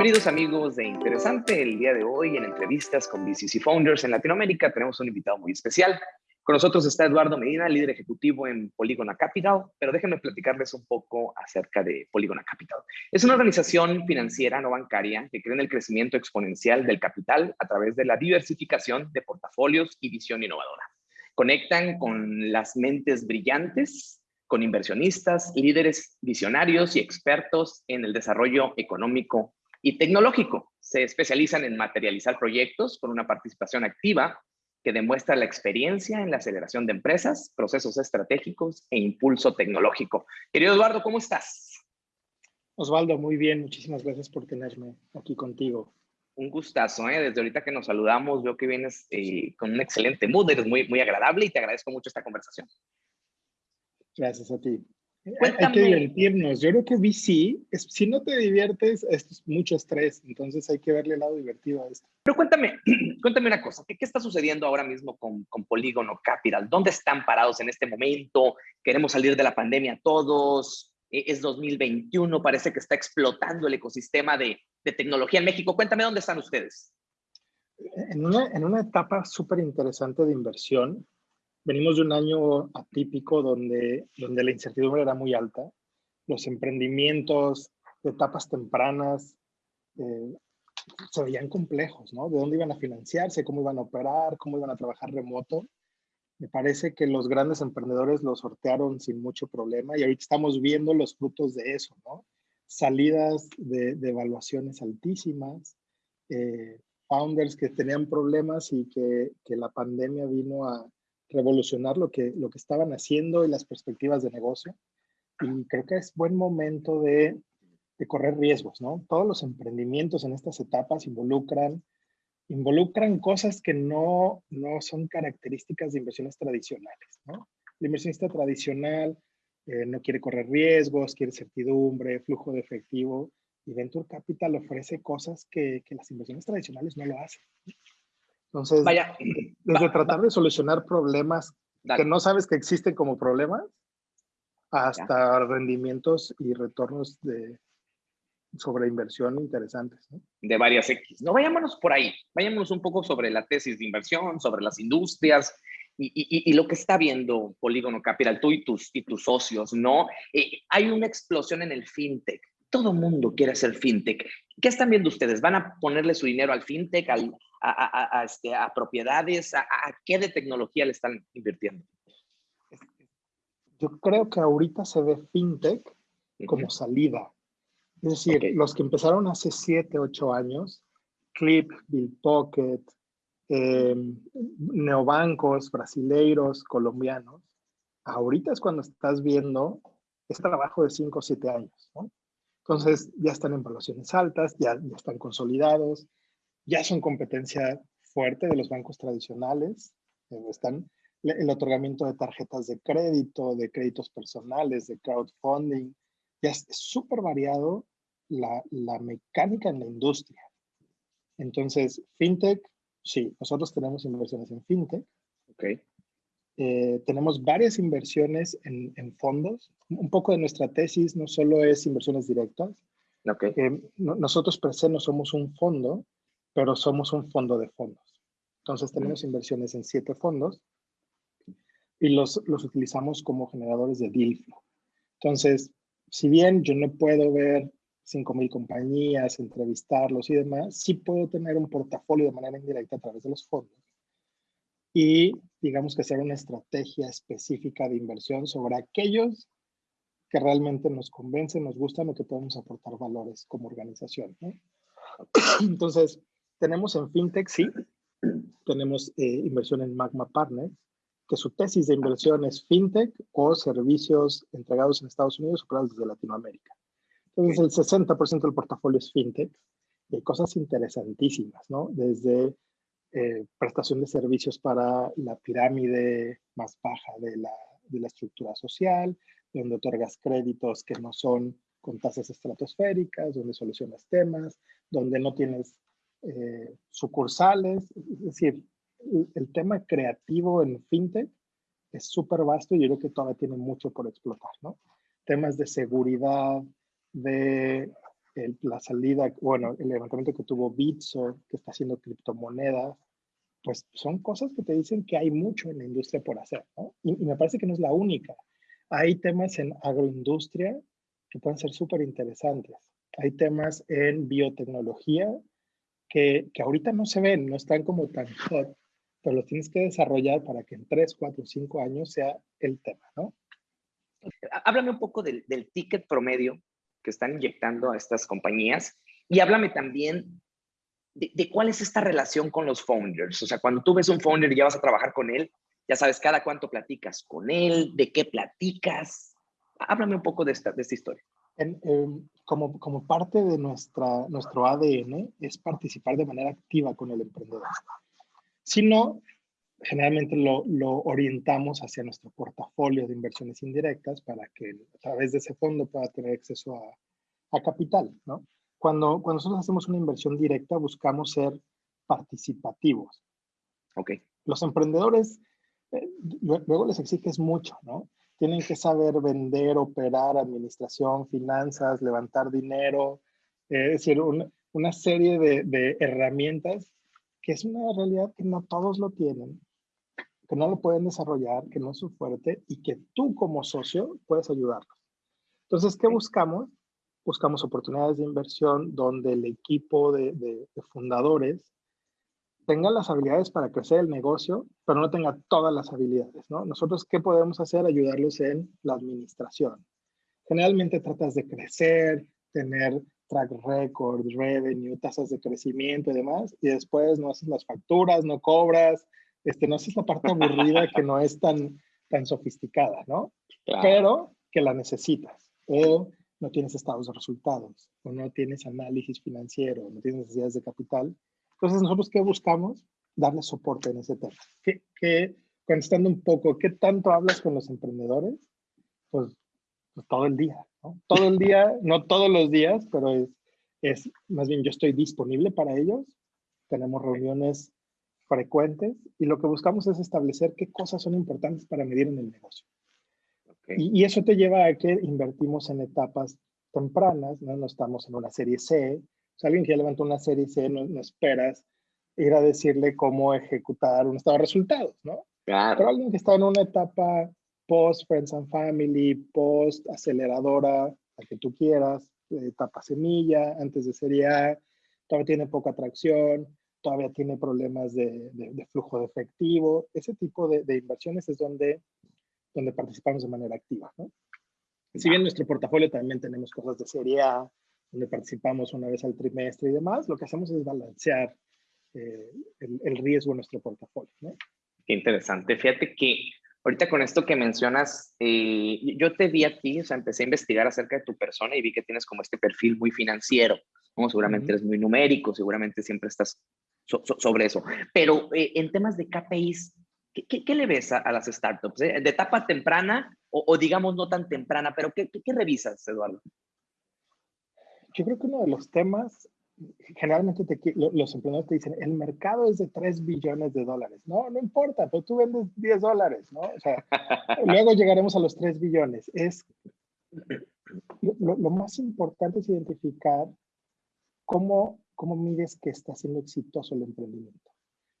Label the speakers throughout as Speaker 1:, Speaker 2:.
Speaker 1: Bienvenidos amigos de Interesante. El día de hoy en entrevistas con BCC Founders en Latinoamérica tenemos un invitado muy especial. Con nosotros está Eduardo Medina, líder ejecutivo en Polygona Capital, pero déjenme platicarles un poco acerca de Polygona Capital. Es una organización financiera no bancaria que cree en el crecimiento exponencial del capital a través de la diversificación de portafolios y visión innovadora. Conectan con las mentes brillantes, con inversionistas, líderes visionarios y expertos en el desarrollo económico y tecnológico. Se especializan en materializar proyectos con una participación activa que demuestra la experiencia en la aceleración de empresas, procesos estratégicos e impulso tecnológico. Querido Eduardo, ¿cómo estás?
Speaker 2: Osvaldo, muy bien. Muchísimas gracias por tenerme aquí contigo.
Speaker 1: Un gustazo, ¿eh? Desde ahorita que nos saludamos, veo que vienes eh, con un excelente mood, eres muy, muy agradable y te agradezco mucho esta conversación.
Speaker 2: Gracias a ti. Hay que divertirnos. Yo creo que VC, es, si no te diviertes, esto es mucho estrés, entonces hay que verle el lado divertido a esto.
Speaker 1: Pero cuéntame, cuéntame una cosa, ¿qué, está sucediendo ahora mismo con, con Polígono Capital? ¿Dónde están parados en este momento? ¿Queremos salir de la pandemia todos? E, ¿Es 2021? Parece que está explotando el ecosistema de, de tecnología en México. Cuéntame dónde están ustedes.
Speaker 2: En una, en una etapa súper interesante de inversión, venimos de un año atípico donde, donde la incertidumbre era muy alta. Los emprendimientos de etapas tempranas eh, se veían complejos, ¿no? De dónde iban a financiarse, cómo iban a operar, cómo iban a trabajar remoto. Me parece que los grandes emprendedores lo sortearon sin mucho problema y ahorita estamos viendo los frutos de eso, ¿no? Salidas de, de evaluaciones altísimas, eh, founders que tenían problemas y que, que la pandemia vino a, revolucionar lo que, lo que estaban haciendo y las perspectivas de negocio. Y creo que es buen momento de, de correr riesgos, ¿no? Todos los emprendimientos en estas etapas involucran, involucran cosas que no, no son características de inversiones tradicionales, ¿no? El inversionista tradicional eh, no quiere correr riesgos, quiere certidumbre, flujo de efectivo, y Venture Capital ofrece cosas que, que las inversiones tradicionales no lo hacen. Entonces, Vaya, desde tratar de solucionar problemas que no sabes que existen como problemas, hasta rendimientos y retornos de sobre inversión interesantes.
Speaker 1: De varias X. No, vayámonos por ahí. Vayámonos un poco sobre la tesis de inversión, sobre las industrias y, y, y lo que está viendo Polígono Capital, tú y tus, y tus socios, ¿no? Eh, hay una explosión en el fintech todo mundo quiere hacer fintech. ¿Qué están viendo ustedes? ¿Van a ponerle su dinero al fintech, a, este, a, propiedades? ¿A, qué de tecnología le están invirtiendo?
Speaker 2: Yo creo que ahorita se ve fintech como salida. Es decir, los que empezaron hace 7, 8 años, Clip, Bill Pocket, eh, neobancos brasileiros, colombianos, ahorita es cuando estás viendo este trabajo de 5 o 7 años. ¿no? Entonces ya están en valuaciones altas, ya, están consolidados, ya son competencia fuerte de los bancos tradicionales, eh, están el otorgamiento de tarjetas de crédito, de créditos personales, de crowdfunding, ya es súper variado la, la, mecánica en la industria. Entonces, fintech, sí, nosotros tenemos inversiones en fintech.
Speaker 1: Okay.
Speaker 2: Eh, tenemos varias inversiones en, fondos. Un poco de nuestra tesis no solo es inversiones directas.
Speaker 1: Okay.
Speaker 2: Eh, nosotros per se no somos un fondo, pero somos un fondo de fondos. Entonces tenemos inversiones en siete fondos y los, los utilizamos como generadores de deal flow. Entonces, si bien yo no puedo ver 5.000 compañías, entrevistarlos y demás, sí puedo tener un portafolio de manera indirecta a través de los fondos y digamos que hacer una estrategia específica de inversión sobre aquellos que realmente nos convencen, nos gustan o que podemos aportar valores como organización. Entonces, tenemos en FinTech, sí, tenemos eh, inversión en Magma Partners, que su tesis de inversión es FinTech o servicios entregados en Estados Unidos operados desde Latinoamérica. Entonces, el 60% del portafolio es FinTech y hay cosas interesantísimas, ¿no? Desde eh, prestación de servicios para la pirámide más baja de la, de la estructura social, donde otorgas créditos que no son con tasas estratosféricas, donde solucionas temas, donde no tienes eh, sucursales. Es decir, el, tema creativo en fintech es súper vasto y yo creo que todavía tiene mucho por explotar, ¿no? Temas de seguridad, de la salida, bueno, el levantamiento que tuvo Bitso, que está haciendo criptomonedas, pues son cosas que te dicen que hay mucho en la industria por hacer, ¿no? Y, me parece que no es la única. Hay temas en agroindustria que pueden ser súper interesantes. Hay temas en biotecnología que, que, ahorita no se ven, no están como tan hot, pero los tienes que desarrollar para que en 3, 4, 5 años sea el tema, ¿no?
Speaker 1: Háblame un poco del ticket promedio que están inyectando a estas compañías y háblame también de, cuál es esta relación con los founders. O sea, cuando tú ves un founder y ya vas a trabajar con él, ya sabes cada cuánto platicas con él, de qué platicas. Háblame un poco de esta, de esta historia.
Speaker 2: Como, como parte de nuestra, nuestro ADN es participar de manera activa con el emprendedor. Si no, generalmente lo, lo, orientamos hacia nuestro portafolio de inversiones indirectas para que a través de ese fondo pueda tener acceso a, a capital, ¿no? Cuando, cuando nosotros hacemos una inversión directa, buscamos ser participativos.
Speaker 1: Ok.
Speaker 2: Los emprendedores, eh, luego les exiges mucho, ¿no? Tienen que saber vender, operar, administración, finanzas, levantar dinero, eh, es decir, una, una serie de, de herramientas que es una realidad que no todos lo tienen, que no lo pueden desarrollar, que no es su fuerte y que tú como socio puedes ayudarlos. Entonces, ¿qué buscamos? Buscamos oportunidades de inversión donde el equipo de, de, de fundadores tenga las habilidades para crecer el negocio, pero no tenga todas las habilidades, ¿no? Nosotros, ¿qué podemos hacer? Ayudarlos en la administración. Generalmente tratas de crecer, tener track record, revenue, tasas de crecimiento y demás, y después no haces las facturas, no cobras, este, no haces la parte aburrida que no es tan, tan sofisticada, ¿no? Claro. Pero que la necesitas. O no tienes estados de resultados, o no tienes análisis financiero, no tienes necesidades de capital. Entonces, nosotros, ¿qué buscamos? Darle soporte en ese tema. Que, que contestando un poco, ¿qué tanto hablas con los emprendedores? Pues, pues todo el día, ¿no? Todo el día, no todos los días, pero es, es más bien yo estoy disponible para ellos. Tenemos reuniones frecuentes y lo que buscamos es establecer qué cosas son importantes para medir en el negocio. Okay. Y, y, eso te lleva a que invertimos en etapas tempranas, ¿no? No estamos en una serie C. O sea, alguien que ya levantó una serie C, no, no esperas ir a decirle cómo ejecutar un estado de resultados, ¿no?
Speaker 1: Claro.
Speaker 2: Pero alguien que está en una etapa post Friends and Family, post aceleradora, la que tú quieras, etapa semilla, antes de serie A, todavía tiene poca atracción, todavía tiene problemas de, de, de flujo de efectivo. Ese tipo de, de, inversiones es donde, donde participamos de manera activa. ¿no? Si bien en nuestro portafolio también tenemos cosas de serie A, donde participamos una vez al trimestre y demás, lo que hacemos es balancear eh, el, el, riesgo en nuestro portafolio. ¿no?
Speaker 1: Qué interesante. Fíjate que ahorita con esto que mencionas, eh, yo te vi a ti, o sea, empecé a investigar acerca de tu persona y vi que tienes como este perfil muy financiero. ¿no? Seguramente uh -huh. eres muy numérico, seguramente siempre estás so, so, sobre eso. Pero eh, en temas de KPIs, ¿qué, qué, qué le ves a, a las startups? Eh? ¿De etapa temprana o, o, digamos no tan temprana? Pero ¿qué, ¿qué, revisas, Eduardo?
Speaker 2: Yo creo que uno de los temas, generalmente te, los emprendedores te dicen, el mercado es de 3 billones de dólares. No, no importa, pero tú vendes 10 dólares, ¿no? O sea, luego llegaremos a los 3 billones. Es, lo, lo más importante es identificar cómo ¿cómo mides que está siendo exitoso el emprendimiento?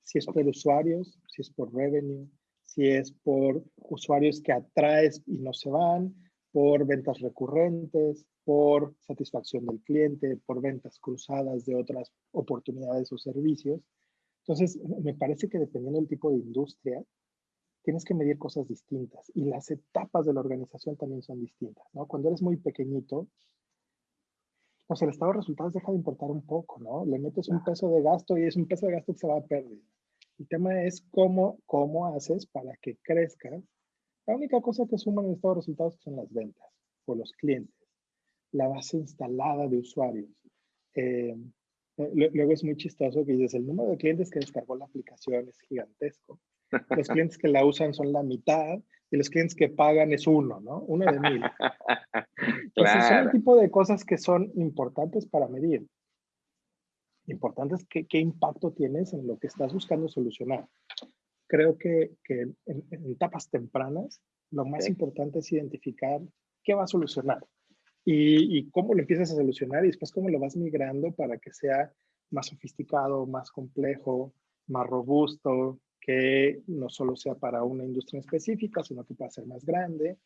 Speaker 2: Si es por usuarios, si es por revenue, si es por usuarios que atraes y no se van, por ventas recurrentes, por satisfacción del cliente, por ventas cruzadas de otras oportunidades o servicios. Entonces, me parece que dependiendo del tipo de industria, tienes que medir cosas distintas y las etapas de la organización también son distintas. ¿no? Cuando eres muy pequeñito, pues el estado de resultados deja de importar un poco, ¿no? Le metes un peso de gasto y es un peso de gasto que se va a perder. El tema es cómo, cómo haces para que crezcas. La única cosa que suma en el estado de resultados son las ventas o los clientes, la base instalada de usuarios. Eh, luego es muy chistoso que dices, el número de clientes que descargó la aplicación es gigantesco. Los clientes que la usan son la mitad y los clientes que pagan es uno, ¿no? Uno de mil. Entonces, claro. son el tipo de cosas que son importantes para medir. Importantes qué, qué impacto tienes en lo que estás buscando solucionar. Creo que, que en, en, etapas tempranas, lo más sí. importante es identificar qué va a solucionar. y, y, cómo lo empiezas a solucionar y después cómo lo vas migrando para que sea más sofisticado, más complejo, más robusto, que no solo sea para una industria específica, sino que pueda ser más grande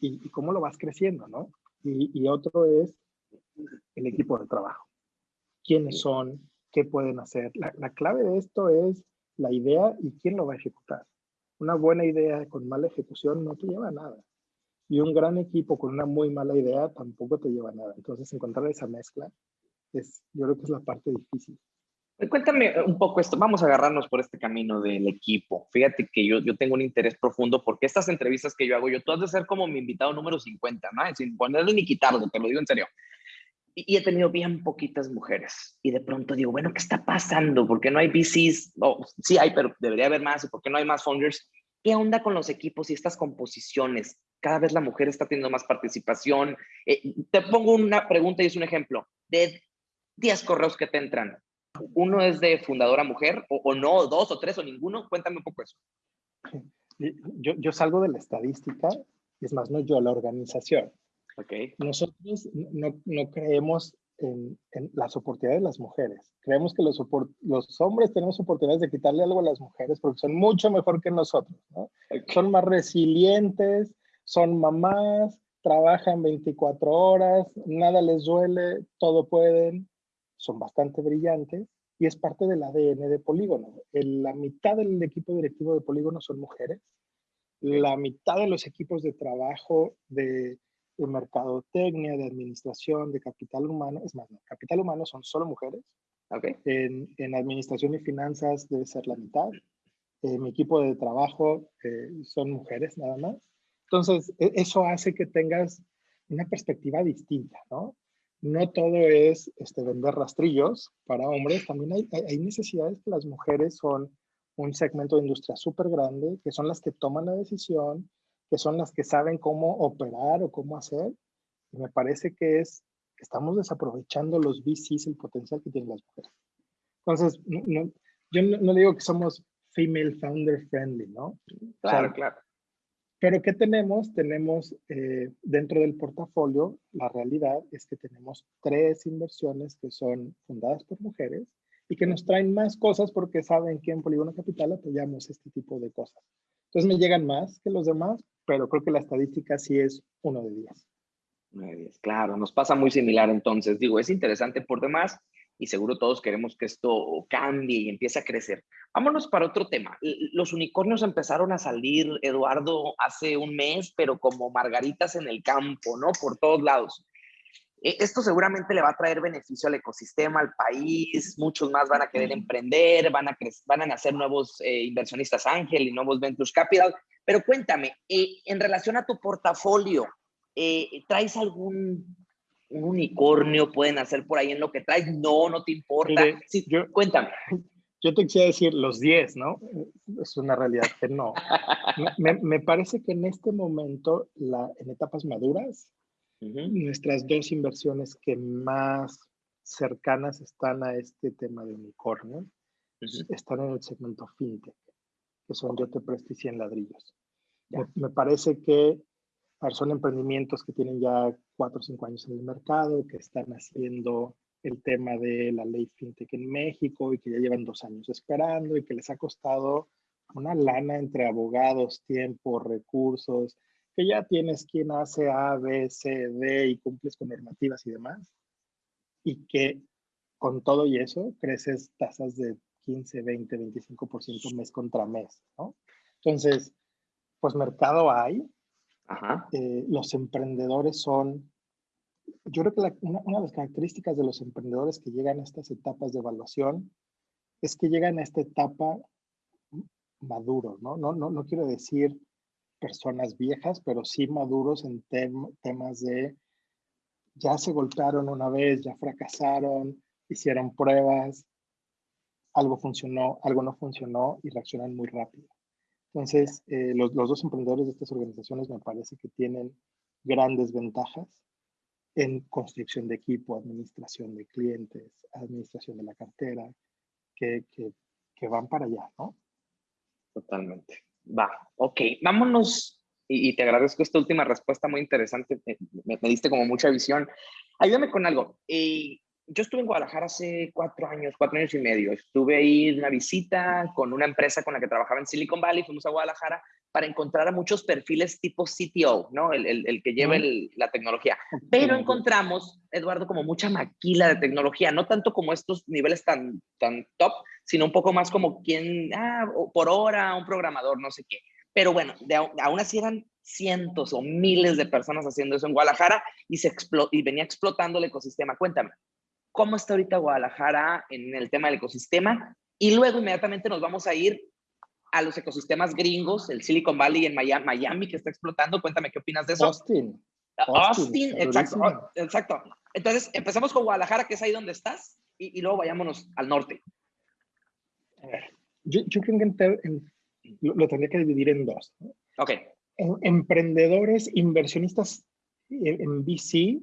Speaker 2: y, y cómo lo vas creciendo, ¿no? Y, y, otro es el equipo de trabajo. ¿Quiénes son? ¿Qué pueden hacer? La, la clave de esto es la idea y quién lo va a ejecutar. Una buena idea con mala ejecución no te lleva a nada. Y un gran equipo con una muy mala idea tampoco te lleva a nada. Entonces, encontrar esa mezcla es, yo creo que es la parte difícil.
Speaker 1: Cuéntame un poco esto, vamos a agarrarnos por este camino del equipo. Fíjate que yo, yo tengo un interés profundo porque estas entrevistas que yo hago, yo tú has de ser como mi invitado número 50, ¿no? Sin ponerle ni quitarlo, te lo digo en serio. Y, he tenido bien poquitas mujeres. Y de pronto digo, bueno, ¿qué está pasando? ¿Por qué no hay VCs? Oh, sí hay, pero debería haber más. ¿Y por qué no hay más founders? ¿Qué onda con los equipos y estas composiciones? Cada vez la mujer está teniendo más participación. Eh, te pongo una pregunta y es un ejemplo. De 10 correos que te entran, ¿uno es de fundadora mujer o, o no, dos o tres o ninguno? Cuéntame un poco eso.
Speaker 2: Yo, yo salgo de la estadística, es más, no yo, la organización.
Speaker 1: Okay.
Speaker 2: Nosotros no, no creemos en, en, las oportunidades de las mujeres. Creemos que los, los, hombres tenemos oportunidades de quitarle algo a las mujeres porque son mucho mejor que nosotros. ¿no? Okay. Son más resilientes, son mamás, trabajan 24 horas, nada les duele, todo pueden, son bastante brillantes y es parte del ADN de Polígono. En la mitad del equipo directivo de Polígono son mujeres, la mitad de los equipos de trabajo de de mercadotecnia, de administración, de capital humano, es más, no, capital humano son solo mujeres.
Speaker 1: Okay.
Speaker 2: En, en, administración y finanzas debe ser la mitad. Eh, mi equipo de trabajo eh, son mujeres nada más. Entonces, e, eso hace que tengas una perspectiva distinta, ¿no? No todo es este, vender rastrillos para hombres, también hay, hay necesidades que las mujeres son un segmento de industria súper grande, que son las que toman la decisión, que son las que saben cómo operar o cómo hacer. Y me parece que es, estamos desaprovechando los VCs, el potencial que tienen las mujeres. Entonces, no, yo no, no, digo que somos female founder friendly, ¿no?
Speaker 1: Claro, o sea, claro.
Speaker 2: Pero ¿qué tenemos? Tenemos eh, dentro del portafolio, la realidad es que tenemos tres inversiones que son fundadas por mujeres y que nos traen más cosas porque saben que en Polígono Capital apoyamos este tipo de cosas. Entonces me llegan más que los demás, pero creo que la estadística sí es uno de 10.
Speaker 1: Uno de 10, claro, nos pasa muy similar entonces. Digo, es interesante por demás y seguro todos queremos que esto cambie y empiece a crecer. Vámonos para otro tema. Los unicornios empezaron a salir, Eduardo, hace un mes, pero como margaritas en el campo, ¿no? Por todos lados. E, esto seguramente le va a traer beneficio al ecosistema, al país, muchos más van a querer emprender, van a, van a nacer nuevos eh, inversionistas ángel y nuevos ventures capital, pero cuéntame, eh, en relación a tu portafolio, eh, ¿traes algún un unicornio? ¿Pueden hacer por ahí en lo que traes? No, no te importa. Mire, sí, yo, cuéntame.
Speaker 2: Yo te quisiera decir los 10, ¿no? Es una realidad que no. me, me, parece que en este momento, la, en etapas maduras, uh -huh. nuestras dos inversiones que más cercanas están a este tema de unicornio uh -huh. están en el segmento fintech que son Yo te presto y 100 ladrillos. Me, me, parece que son emprendimientos que tienen ya 4 o 5 años en el mercado, que están haciendo el tema de la ley fintech en México y que ya llevan dos años esperando y que les ha costado una lana entre abogados, tiempo, recursos, que ya tienes quien hace A, B, C, D y cumples con normativas y demás. Y que con todo y eso creces tasas de 15, 20, 25% mes contra mes, ¿no? Entonces, pues mercado hay. Eh, los emprendedores son, yo creo que una, de las características de los emprendedores que llegan a estas etapas de evaluación es que llegan a esta etapa maduros, ¿no? No, no, no quiero decir personas viejas, pero sí maduros en tem temas de ya se golpearon una vez, ya fracasaron, hicieron pruebas, algo funcionó, algo no funcionó y reaccionan muy rápido. Entonces, eh, los, los, dos emprendedores de estas organizaciones me parece que tienen grandes ventajas en construcción de equipo, administración de clientes, administración de la cartera, que, que, van para allá, ¿no?
Speaker 1: Totalmente. Va, ok. Vámonos y, te agradezco esta última respuesta muy interesante, me, diste como mucha visión. Ayúdame con algo. Eh, yo estuve en Guadalajara hace cuatro años, cuatro años y medio. Estuve ahí en una visita con una empresa con la que trabajaba en Silicon Valley, fuimos a Guadalajara para encontrar a muchos perfiles tipo CTO, ¿no? El, el, que lleva la tecnología. Pero encontramos, Eduardo, como mucha maquila de tecnología, no tanto como estos niveles tan, tan top, sino un poco más como quien, ah, por hora, un programador, no sé qué. Pero bueno, de, aún así eran cientos o miles de personas haciendo eso en Guadalajara y, se y venía explotando el ecosistema. Cuéntame, ¿cómo está ahorita Guadalajara en el tema del ecosistema? Y luego inmediatamente nos vamos a ir a los ecosistemas gringos, el Silicon Valley en Miami, que está explotando. Cuéntame qué opinas de eso.
Speaker 2: Austin.
Speaker 1: Austin, exacto, exacto. Entonces, empezamos con Guadalajara, que es ahí donde estás, y, luego vayámonos al norte.
Speaker 2: A ver, yo, creo que lo, tendría que dividir en dos.
Speaker 1: Ok.
Speaker 2: emprendedores, inversionistas en, en, VC,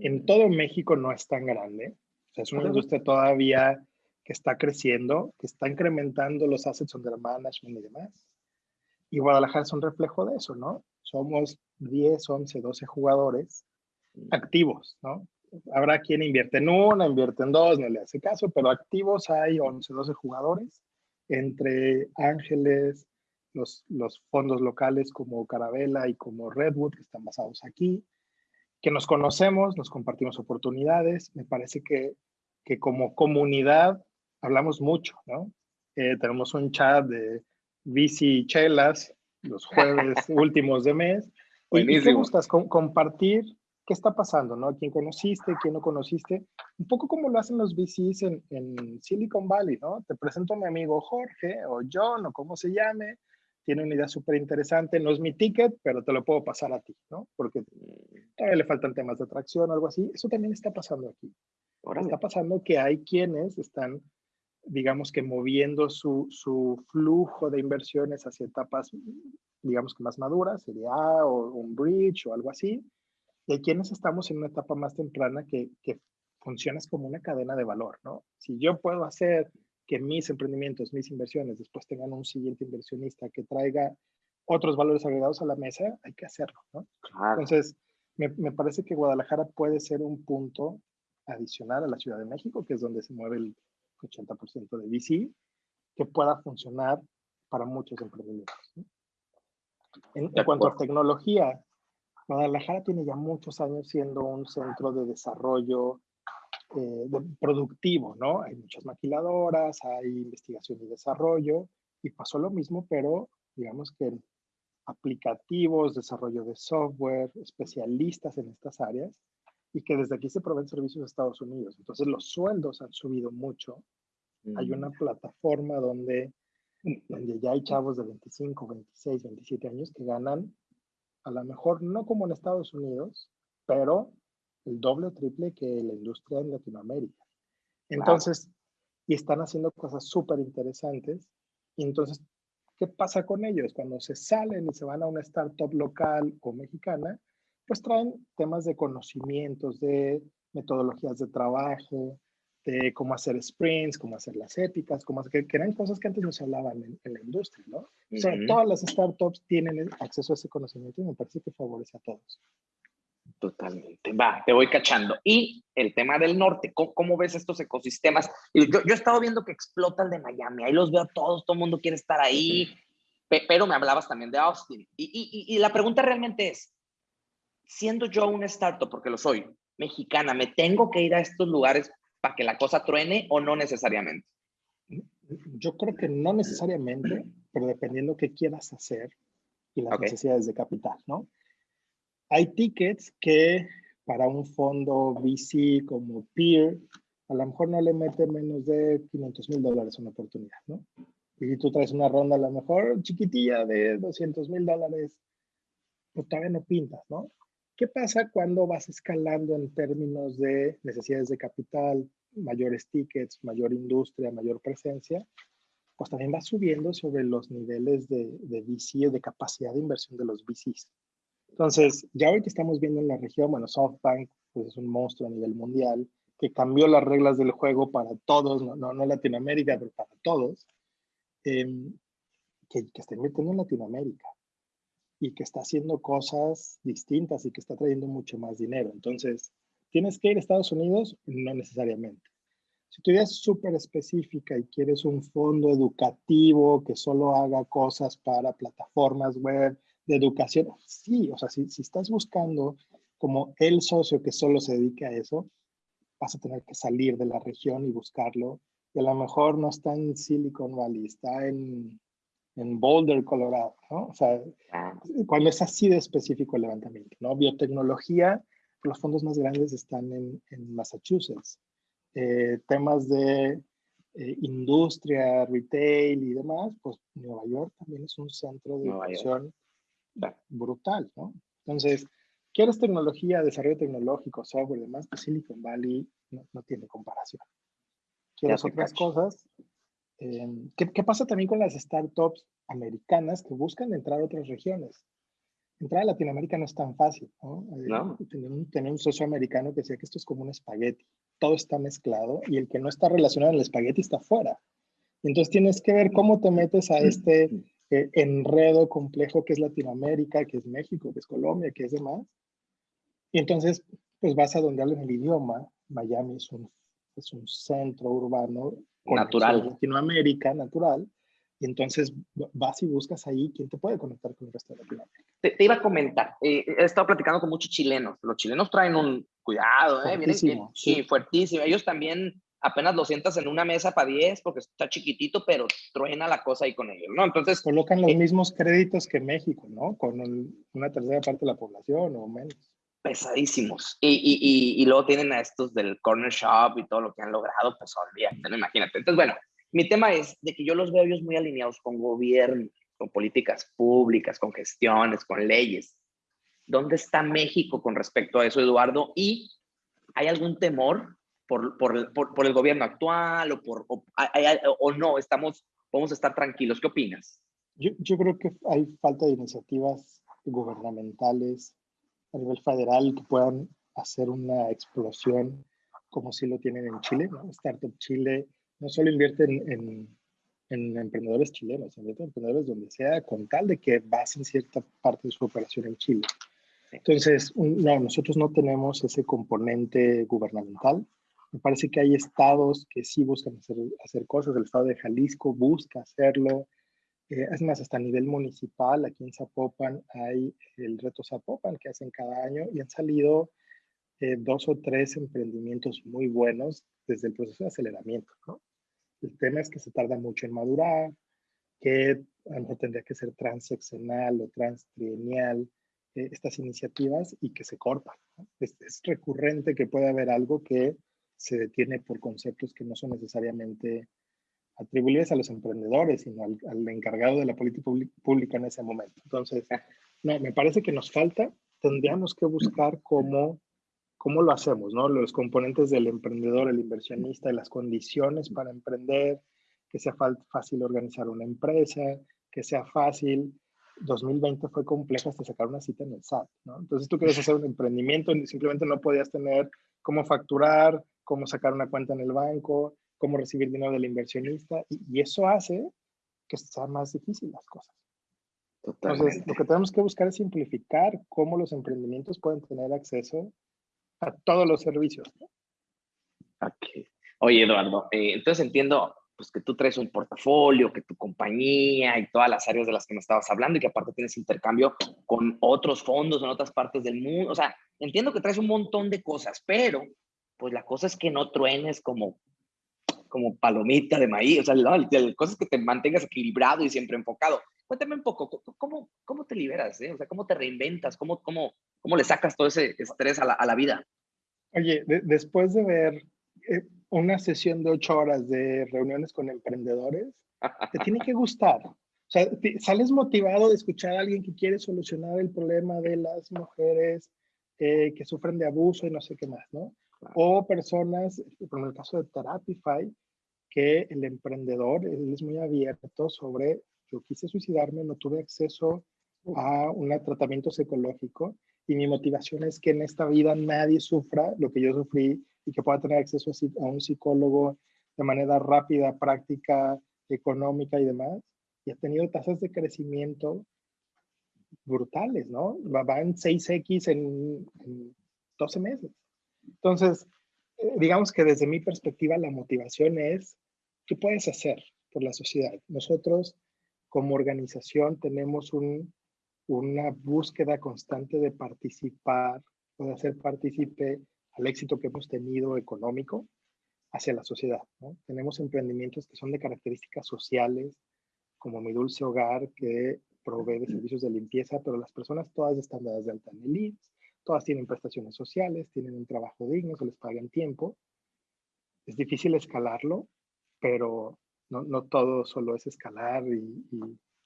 Speaker 2: en todo México no es tan grande. O sea, es una industria todavía que está creciendo, que está incrementando los assets under management y demás. Y Guadalajara es un reflejo de eso, ¿no? Somos 10, 11, 12 jugadores activos, ¿no? Habrá quien invierte en una, invierte en dos, no le hace caso, pero activos hay 11, 12 jugadores, entre ángeles, los, los fondos locales como Carabela y como Redwood, que están basados aquí, que nos conocemos, nos compartimos oportunidades. Me parece que, que como comunidad hablamos mucho, ¿no? Eh, tenemos un chat de bici chelas los jueves últimos de mes. ¿Y qué gustas? compartir qué está pasando, ¿no? ¿Quién conociste? ¿Quién no conociste? Un poco como lo hacen los VCs en, en Silicon Valley, ¿no? Te presento a mi amigo Jorge o John o como se llame. Tiene una idea súper interesante. No es mi ticket, pero te lo puedo pasar a ti, ¿no? Porque todavía le faltan temas de atracción o algo así. Eso también está pasando aquí. Ahora está pasando que hay quienes están digamos que moviendo su, su, flujo de inversiones hacia etapas, digamos que más maduras, sería A o un bridge o algo así. Y hay quienes estamos en una etapa más temprana que, que funcionas como una cadena de valor, ¿no? Si yo puedo hacer que mis emprendimientos, mis inversiones después tengan un siguiente inversionista que traiga otros valores agregados a la mesa, hay que hacerlo, ¿no? Entonces, me, me, parece que Guadalajara puede ser un punto adicional a la Ciudad de México, que es donde se mueve el, 80% de VC, que pueda funcionar para muchos emprendimientos. En, cuanto a tecnología, Guadalajara tiene ya muchos años siendo un centro de desarrollo eh, productivo, ¿no? Hay muchas maquiladoras, hay investigación y desarrollo, y pasó lo mismo, pero digamos que aplicativos, desarrollo de software, especialistas en estas áreas, y que desde aquí se proveen servicios a Estados Unidos. Entonces los sueldos han subido mucho. Hay una mm. plataforma donde, donde ya hay chavos de 25, 26, 27 años que ganan a lo mejor no como en Estados Unidos, pero el doble o triple que la industria en Latinoamérica. Entonces, y están haciendo cosas súper interesantes. Y entonces, ¿qué pasa con ellos? Cuando se salen y se van a una startup local o mexicana, pues traen temas de conocimientos, de metodologías de trabajo, de cómo hacer sprints, cómo hacer las éticas, cómo hacer, que, eran cosas que antes no se hablaban en, la industria, ¿no? O sea, todas las startups tienen acceso a ese conocimiento y me parece que favorece a todos.
Speaker 1: Totalmente. Va, te voy cachando. Y el tema del norte, ¿cómo, ves estos ecosistemas? Yo, yo, he estado viendo que explotan de Miami, ahí los veo a todos, todo el mundo quiere estar ahí, pero me hablabas también de Austin. Y, y, y la pregunta realmente es, siendo yo una startup, porque lo soy, mexicana, ¿me tengo que ir a estos lugares para que la cosa truene o no necesariamente?
Speaker 2: Yo creo que no necesariamente, pero dependiendo qué quieras hacer y las necesidades de capital, ¿no? Hay tickets que para un fondo VC como Peer, a lo mejor no le mete menos de 500 mil dólares una oportunidad, ¿no? Y si tú traes una ronda a lo mejor chiquitilla de 200 mil dólares, pues todavía no pintas, ¿no? ¿Qué pasa cuando vas escalando en términos de necesidades de capital, mayores tickets, mayor industria, mayor presencia? Pues también va subiendo sobre los niveles de, de VC, de capacidad de inversión de los VCs. Entonces, ya que estamos viendo en la región, bueno, SoftBank pues es un monstruo a nivel mundial, que cambió las reglas del juego para todos, no, no, Latinoamérica, pero para todos, em, que, que está invirtiendo en Latinoamérica. y que está haciendo cosas distintas y que está trayendo mucho más dinero. Entonces, ¿tienes que ir a Estados Unidos? No necesariamente. Si tu idea es súper específica y quieres un fondo educativo que solo haga cosas para plataformas web de educación, sí, o sea, si, si estás buscando como el socio que solo se dedica a eso, vas a tener que salir de la región y buscarlo. Y a lo mejor no está en Silicon Valley, está en, en Boulder, Colorado, ¿no? O sea, cuando es así de específico el levantamiento, ¿no? Biotecnología, los fondos más grandes están en, en Massachusetts. Eh, temas de eh, industria, retail y demás, pues Nueva York también es un centro de inversión brutal, ¿no? Entonces, quieres tecnología, desarrollo tecnológico, software y demás, pues Silicon Valley no, tiene comparación. Quieres otras cosas. Eh, ¿qué, pasa también con las startups americanas que buscan entrar a otras regiones? Entrar a Latinoamérica no es tan fácil, ¿no? Tenía, un, socio americano que decía que esto es como un espagueti. Todo está mezclado y el que no está relacionado en el espagueti está fuera. Entonces tienes que ver cómo te metes a este eh, enredo complejo que es Latinoamérica, que es México, que es Colombia, que es demás, y entonces, pues vas a donde hablan el idioma. Miami es un, es un centro urbano.
Speaker 1: Natural.
Speaker 2: Latinoamérica, natural. Y entonces vas y buscas ahí quién te puede conectar con el resto de Latinoamérica.
Speaker 1: Te, iba a comentar, eh, he estado platicando con muchos chilenos. Los chilenos traen un cuidado, ¿eh? Fuertísimo, sí, fuertísimo. Ellos también apenas lo sientas en una mesa para 10 porque está chiquitito, pero truena la cosa ahí con ellos, ¿no? Entonces...
Speaker 2: Colocan los eh, mismos créditos que México, ¿no? Con una tercera parte de la población o menos
Speaker 1: pesadísimos. Y, y, y, luego tienen a estos del corner shop y todo lo que han logrado, pues olvídate, no imagínate. Entonces, bueno, mi tema es de que yo los veo ellos muy alineados con gobierno, con políticas públicas, con gestiones, con leyes. ¿Dónde está México con respecto a eso, Eduardo? ¿Y hay algún temor por, por, por, el gobierno actual o, por, o, o, no? Estamos, podemos estar tranquilos. ¿Qué opinas?
Speaker 2: Yo, yo creo que hay falta de iniciativas gubernamentales a nivel federal que puedan hacer una explosión como si lo tienen en Chile. ¿no? Startup Chile no solo invierte en, en, emprendedores chilenos, invierte en emprendedores donde sea, con tal de que basen cierta parte de su operación en Chile. Entonces, no, nosotros no tenemos ese componente gubernamental. Me parece que hay estados que sí buscan hacer, hacer cosas. El estado de Jalisco busca hacerlo. Eh, es más, hasta a nivel municipal, aquí en Zapopan hay el reto Zapopan que hacen cada año y han salido eh, dos o tres emprendimientos muy buenos desde el proceso de aceleramiento. ¿no? El tema es que se tarda mucho en madurar, que a tendría que ser transeccional o transtrienial eh, estas iniciativas y que se cortan. Es, es recurrente que pueda haber algo que se detiene por conceptos que no son necesariamente atribuibles a los emprendedores, sino al, encargado de la política pública en ese momento. Entonces, no, me parece que nos falta, tendríamos que buscar cómo, cómo lo hacemos, ¿no? Los componentes del emprendedor, el inversionista, las condiciones para emprender, que sea fácil organizar una empresa, que sea fácil. 2020 fue complejo hasta sacar una cita en el SAT, ¿no? Entonces tú quieres hacer un emprendimiento y simplemente no podías tener cómo facturar, cómo sacar una cuenta en el banco, cómo recibir dinero del inversionista y, eso hace que sea más difícil las cosas. Entonces, lo que tenemos que buscar es simplificar cómo los emprendimientos pueden tener acceso a todos los servicios.
Speaker 1: Oye, Eduardo, eh, entonces entiendo pues, que tú traes un portafolio, que tu compañía y todas las áreas de las que me estabas hablando y que aparte tienes intercambio con otros fondos en otras partes del mundo. O sea, entiendo que traes un montón de cosas, pero pues la cosa es que no truenes como como palomita de maíz, o sea, cosas que te mantengas equilibrado y siempre enfocado. Cuéntame un poco, ¿cómo, cómo te liberas? Eh? O sea, ¿cómo te reinventas? ¿Cómo, cómo, cómo le sacas todo ese estrés a la, a la vida?
Speaker 2: Oye, después de ver eh, una sesión de ocho horas de reuniones con emprendedores, te tiene que gustar. O sea, sales motivado de escuchar a alguien que quiere solucionar el problema de las mujeres eh, que sufren de abuso y no sé qué más, ¿no? O personas, como en el caso de Therapify, que el emprendedor él es muy abierto sobre, yo quise suicidarme, no tuve acceso a un tratamiento psicológico y mi motivación es que en esta vida nadie sufra lo que yo sufrí y que pueda tener acceso a un psicólogo de manera rápida, práctica, económica y demás. Y ha tenido tasas de crecimiento brutales, ¿no? Van 6X en, 12 meses. Entonces, eh, digamos que desde mi perspectiva la motivación es, ¿qué puedes hacer por la sociedad? Nosotros como organización tenemos una búsqueda constante de participar o de hacer partícipe al éxito que hemos tenido económico hacia la sociedad. Tenemos emprendimientos que son de características sociales, como Mi Dulce Hogar, que provee de servicios de limpieza, pero las personas todas están dadas de alta en el IMSS, todas tienen prestaciones sociales, tienen un trabajo digno, se les paga en tiempo. Es difícil escalarlo, pero no, no todo solo es escalar y,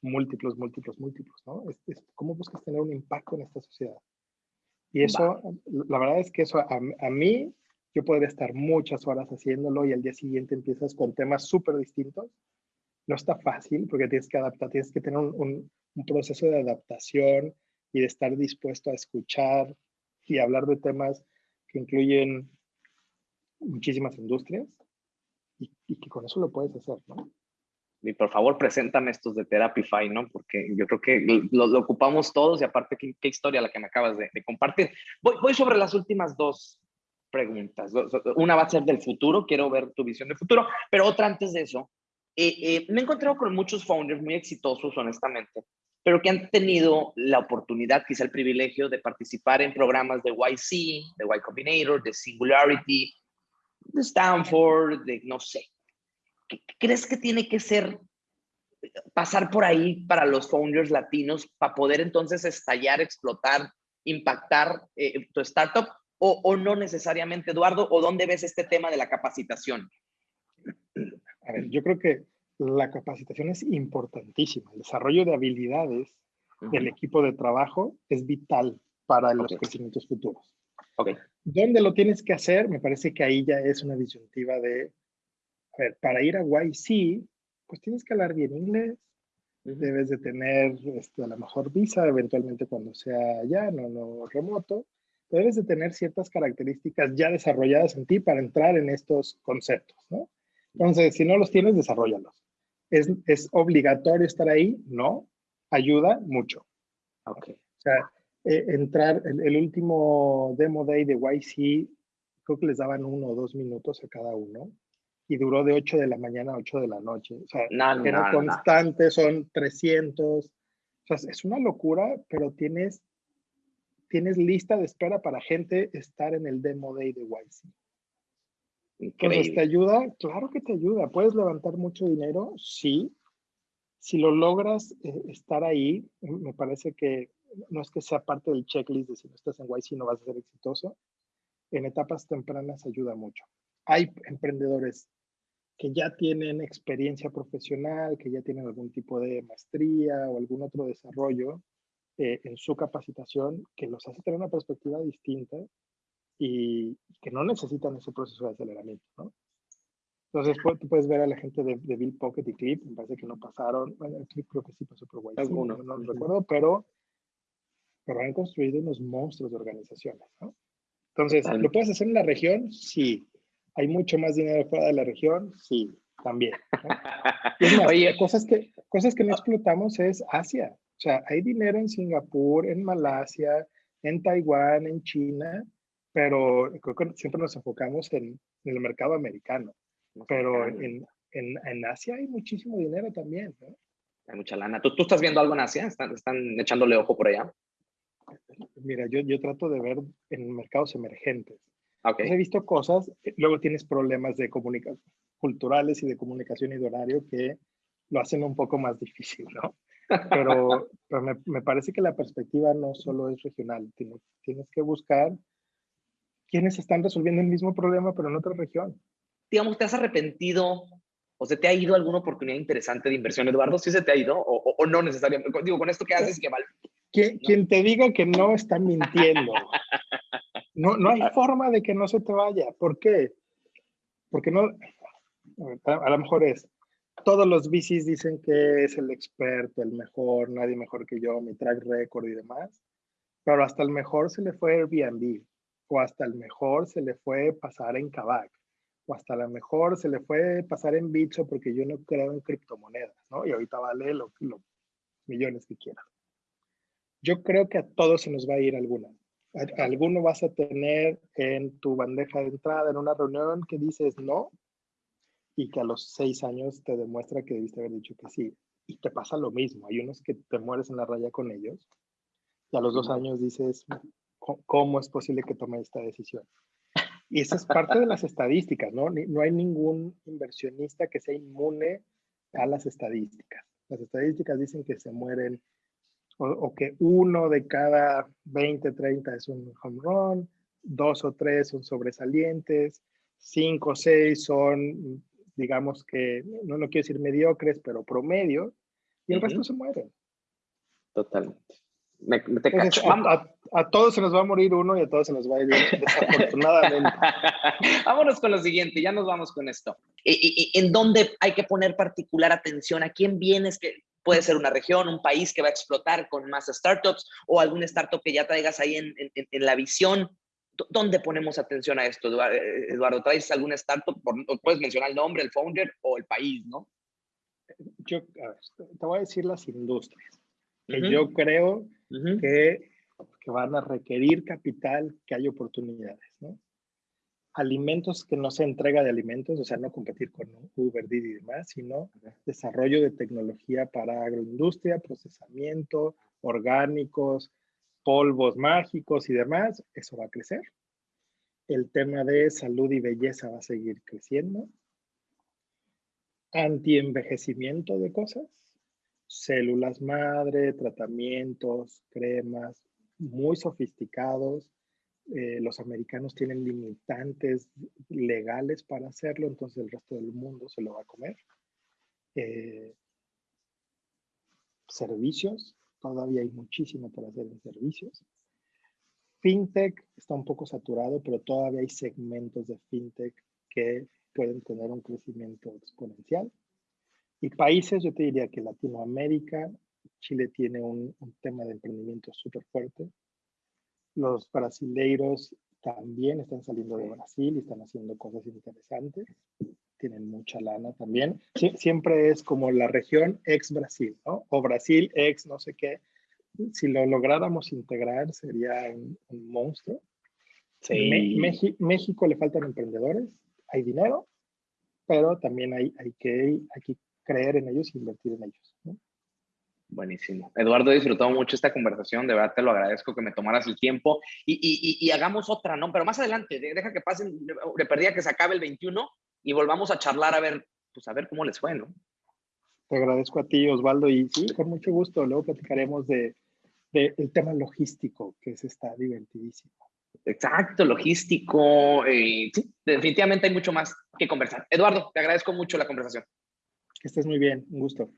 Speaker 2: múltiplos, múltiplos, múltiplos, ¿no? Es, ¿Cómo buscas tener un impacto en esta sociedad? Y eso, la verdad es que eso a, a, mí, yo podría estar muchas horas haciéndolo y al día siguiente empiezas con temas súper distintos. No está fácil porque tienes que adaptar, tienes que tener un, un proceso de adaptación y de estar dispuesto a escuchar y hablar de temas que incluyen muchísimas industrias y, que con eso lo puedes hacer, ¿no?
Speaker 1: Y por favor, preséntame estos de Therapify, ¿no? Porque yo creo que lo, ocupamos todos y aparte, ¿qué, historia la que me acabas de, compartir. Voy, voy, sobre las últimas dos preguntas. Una va a ser del futuro, quiero ver tu visión del futuro, pero otra antes de eso. Eh, eh, me he encontrado con muchos founders muy exitosos, honestamente, pero que han tenido la oportunidad, quizá el privilegio de participar en programas de YC, de Y Combinator, de Singularity, de Stanford, de no sé. ¿Qué crees que tiene que ser pasar por ahí para los founders latinos para poder entonces estallar, explotar, impactar eh, tu startup? O, o, no necesariamente, Eduardo? ¿O dónde ves este tema de la capacitación?
Speaker 2: A ver, yo creo que la capacitación es importantísima. El desarrollo de habilidades del equipo de trabajo es vital para los crecimientos futuros.
Speaker 1: Okay.
Speaker 2: ¿Dónde lo tienes que hacer? Me parece que ahí ya es una disyuntiva de, a ver, para ir a YC, pues tienes que hablar bien inglés, debes de tener este, a lo mejor visa eventualmente cuando sea ya, no, no remoto, debes de tener ciertas características ya desarrolladas en ti para entrar en estos conceptos, ¿no? Entonces, si no los tienes, desarrollalos. ¿Es, obligatorio estar ahí? No. Ayuda mucho.
Speaker 1: Ok.
Speaker 2: O sea, eh, entrar, el, último demo day de YC, creo que les daban uno o dos minutos a cada uno. Y duró de 8 de la mañana a 8 de la noche. O sea, era constante, son 300. O sea, es una locura, pero tienes, tienes lista de espera para gente estar en el demo day de YC. Entonces, ¿te ayuda? Claro que te ayuda. ¿Puedes levantar mucho dinero? Sí. Si lo logras eh, estar ahí, me parece que no es que sea parte del checklist de si no estás en YC no vas a ser exitoso. En etapas tempranas ayuda mucho. Hay emprendedores que ya tienen experiencia profesional, que ya tienen algún tipo de maestría o algún otro desarrollo eh, en su capacitación que los hace tener una perspectiva distinta y que no necesitan ese proceso de aceleramiento, ¿no? Entonces, tú puedes ver a la gente de, de, Bill Pocket y Clip, me parece que no pasaron, bueno, Clip creo que sí pasó por White no, no recuerdo, pero, pero han construido unos monstruos de organizaciones, ¿no? Entonces, ¿lo puedes hacer en la región? Sí. ¿Hay mucho más dinero fuera de la región? Sí, también. Oye, cosas que, cosas que no explotamos es Asia. O sea, hay dinero en Singapur, en Malasia, en Taiwán, en China, pero creo que siempre nos enfocamos en, el mercado americano. Pero en, en, en, Asia hay muchísimo dinero también.
Speaker 1: Hay mucha lana. ¿Tú, ¿Tú, estás viendo algo en Asia? ¿Están, ¿Están, echándole ojo por allá?
Speaker 2: Mira, yo, yo trato de ver en mercados emergentes.
Speaker 1: Okay.
Speaker 2: he visto cosas, eh, luego tienes problemas de comunicación culturales y de comunicación y de horario que lo hacen un poco más difícil, ¿no? Pero, pero me, me, parece que la perspectiva no solo es regional, tienes, tienes que buscar quienes están resolviendo el mismo problema, pero en otra región.
Speaker 1: Digamos, ¿te has arrepentido o se te ha ido alguna oportunidad interesante de inversión, Eduardo? ¿Sí se te ha ido o, no necesariamente? Digo, con esto que haces que vale.
Speaker 2: Quien, te diga que no está mintiendo. No, no hay forma de que no se te vaya. ¿Por qué? Porque no, a, lo mejor es, todos los VCs dicen que es el experto, el mejor, nadie mejor que yo, mi track record y demás, pero hasta el mejor se le fue Airbnb o hasta el mejor se le fue pasar en Kavak, o hasta la mejor se le fue pasar en Bitso porque yo no creo en criptomonedas, ¿no? Y ahorita vale los millones que quiera. Yo creo que a todos se nos va a ir alguna. Alguno vas a tener en tu bandeja de entrada en una reunión que dices no y que a los seis años te demuestra que debiste haber dicho que sí. Y te pasa lo mismo. Hay unos que te mueres en la raya con ellos y a los dos años dices, ¿cómo es posible que tome esta decisión? Y esa es parte de las estadísticas, ¿no? No hay ningún inversionista que sea inmune a las estadísticas. Las estadísticas dicen que se mueren o, que uno de cada 20, 30 es un home run, dos o tres son sobresalientes, cinco o seis son, digamos que, no, no quiero decir mediocres, pero promedio, y el resto se mueren.
Speaker 1: Totalmente.
Speaker 2: A, todos se nos va a morir uno y a todos se nos va a ir desafortunadamente.
Speaker 1: Vámonos con lo siguiente, ya nos vamos con esto. ¿Y, en dónde hay que poner particular atención? ¿A quién vienes? Que puede ser una región, un país que va a explotar con más startups o algún startup que ya traigas ahí en, en, la visión. ¿Dónde ponemos atención a esto, Eduardo? ¿Traes algún startup? Puedes mencionar el nombre, el founder o el país, ¿no?
Speaker 2: Yo, a ver, te voy a decir las industrias que yo creo que, que, van a requerir capital, que hay oportunidades, ¿no? Alimentos que no se entrega de alimentos, o sea, no competir con Uber, Didi y demás, sino desarrollo de tecnología para agroindustria, procesamiento, orgánicos, polvos mágicos y demás, eso va a crecer. El tema de salud y belleza va a seguir creciendo. Antienvejecimiento de cosas, células madre, tratamientos, cremas muy sofisticados. Eh, los americanos tienen limitantes legales para hacerlo, entonces el resto del mundo se lo va a comer. Eh, servicios, todavía hay muchísimo para hacer en servicios. FinTech está un poco saturado, pero todavía hay segmentos de FinTech que pueden tener un crecimiento exponencial. Y países, yo te diría que Latinoamérica, Chile tiene un, tema de emprendimiento súper fuerte. Los brasileiros también están saliendo de Brasil y están haciendo cosas interesantes. Tienen mucha lana también. siempre es como la región ex Brasil, ¿no? O Brasil ex no sé qué. Si lo lográramos integrar sería un, monstruo. Sí. México le faltan emprendedores, hay dinero, pero también hay, hay, que, hay que creer en ellos e invertir en ellos.
Speaker 1: Buenísimo. Eduardo, he disfrutado mucho esta conversación, de verdad te lo agradezco que me tomaras el tiempo y, y, hagamos otra, ¿no? Pero más adelante, deja que pasen, le perdía que se acabe el 21 y volvamos a charlar a ver, pues a ver cómo les fue, ¿no?
Speaker 2: Te agradezco a ti, Osvaldo, y sí, con mucho gusto, luego platicaremos de, de el tema logístico, que es está divertidísimo.
Speaker 1: Exacto, logístico, eh, sí, definitivamente hay mucho más que conversar. Eduardo, te agradezco mucho la conversación.
Speaker 2: Que estés muy bien, un gusto.